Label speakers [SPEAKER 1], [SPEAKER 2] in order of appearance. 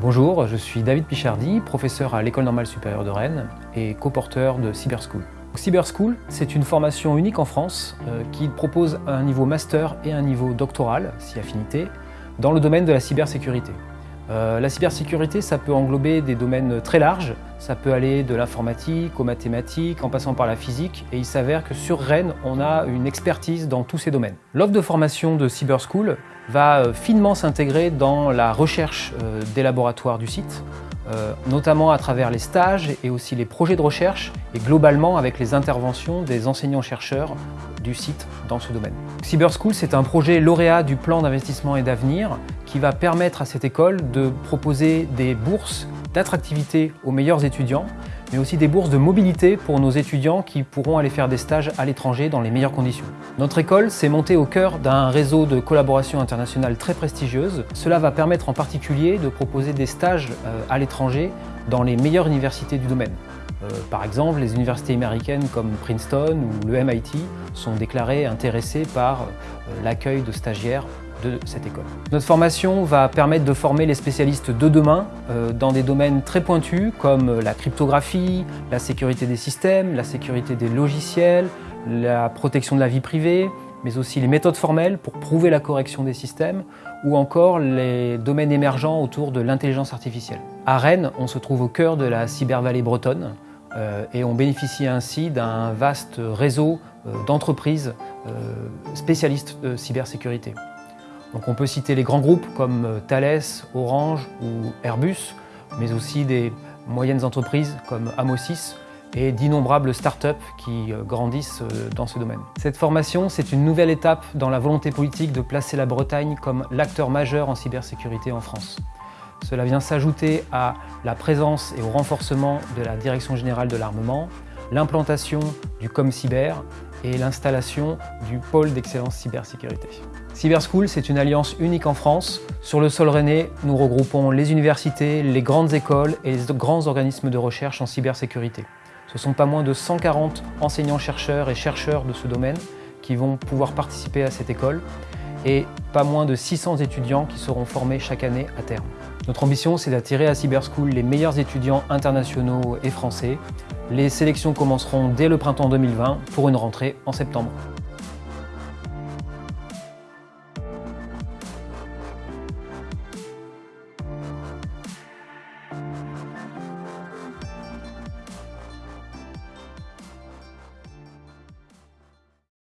[SPEAKER 1] Bonjour, je suis David Pichardy, professeur à l'École normale supérieure de Rennes et co-porteur de Cyberschool. Cyberschool, c'est une formation unique en France euh, qui propose un niveau master et un niveau doctoral, si affinité, dans le domaine de la cybersécurité. Euh, la cybersécurité, ça peut englober des domaines très larges, ça peut aller de l'informatique aux mathématiques, en passant par la physique, et il s'avère que sur Rennes, on a une expertise dans tous ces domaines. L'offre de formation de Cyberschool va euh, finement s'intégrer dans la recherche euh, des laboratoires du site, notamment à travers les stages et aussi les projets de recherche, et globalement avec les interventions des enseignants-chercheurs du site dans ce domaine. Cyberschool, c'est un projet lauréat du plan d'investissement et d'avenir qui va permettre à cette école de proposer des bourses d'attractivité aux meilleurs étudiants, mais aussi des bourses de mobilité pour nos étudiants qui pourront aller faire des stages à l'étranger dans les meilleures conditions. Notre école s'est montée au cœur d'un réseau de collaboration internationale très prestigieuse. Cela va permettre en particulier de proposer des stages euh, à l'étranger dans les meilleures universités du domaine. Euh, par exemple, les universités américaines comme Princeton ou le MIT sont déclarées intéressées par euh, l'accueil de stagiaires de cette école. Notre formation va permettre de former les spécialistes de demain euh, dans des domaines très pointus comme la cryptographie, la sécurité des systèmes, la sécurité des logiciels, la protection de la vie privée, mais aussi les méthodes formelles pour prouver la correction des systèmes ou encore les domaines émergents autour de l'intelligence artificielle. À Rennes, on se trouve au cœur de la cybervallée bretonne euh, et on bénéficie ainsi d'un vaste réseau euh, d'entreprises spécialistes de cybersécurité. On peut citer les grands groupes comme euh, Thales, Orange ou Airbus, mais aussi des moyennes entreprises comme Amosis et d'innombrables startups qui euh, grandissent euh, dans ce domaine. Cette formation, c'est une nouvelle étape dans la volonté politique de placer la Bretagne comme l'acteur majeur en cybersécurité en France. Cela vient s'ajouter à la présence et au renforcement de la Direction Générale de l'Armement, l'implantation du ComCyber et l'installation du pôle d'excellence cybersécurité. Cyberschool, c'est une alliance unique en France. Sur le sol rennais, nous regroupons les universités, les grandes écoles et les grands organismes de recherche en cybersécurité. Ce sont pas moins de 140 enseignants-chercheurs et chercheurs de ce domaine qui vont pouvoir participer à cette école et pas moins de 600 étudiants qui seront formés chaque année à terme. Notre ambition, c'est d'attirer à Cyberschool les meilleurs étudiants internationaux et français. Les sélections commenceront dès le printemps 2020 pour une rentrée en septembre.